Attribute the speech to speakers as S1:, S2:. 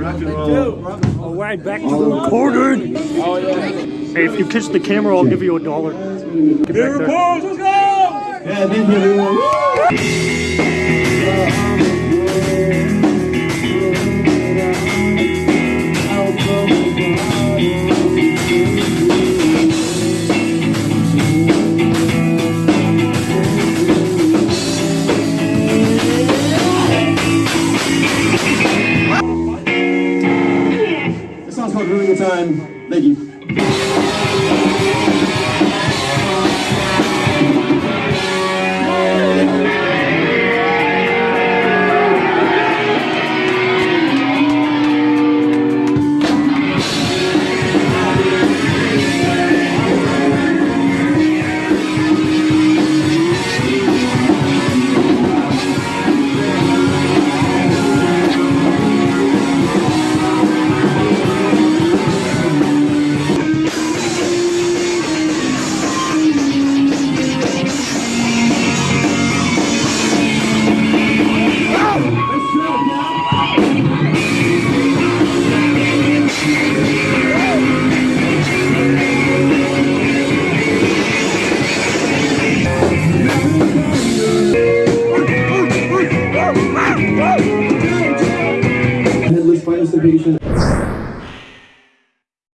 S1: Alright, back to the recording. Hey, if you kiss the camera, I'll give you a dollar. Get back there.
S2: Yeah, thank you everyone. Called Ruin the Time. Thank you. Headless participation